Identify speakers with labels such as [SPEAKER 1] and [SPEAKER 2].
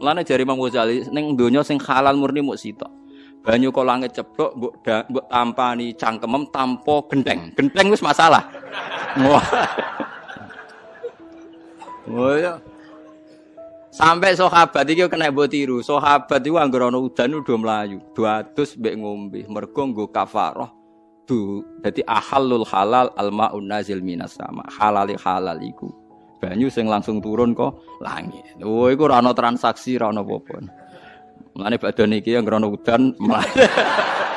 [SPEAKER 1] Mulane jari Imam Ghazali ning donya sing halal murni muk sitok. Banyu kok langit ceplok mbok mbok tampani cangkemem tanpa genteng. Genteng wis masalah. Wah. Oh ya. Sampai sahabat iki kena mbok tiru. Sahabat iku anggere ana udan udah mlayu. 200 mbek ngombe. Mergo nggo kafarah. Du, dadi ahallul halal almaun nazil minas sama. Halali halal iku banyu sing langsung turun kok langit. Oh, iku ora ana transaksi, ora ana apa-apa. Mulane badhe niki yang ngrono udan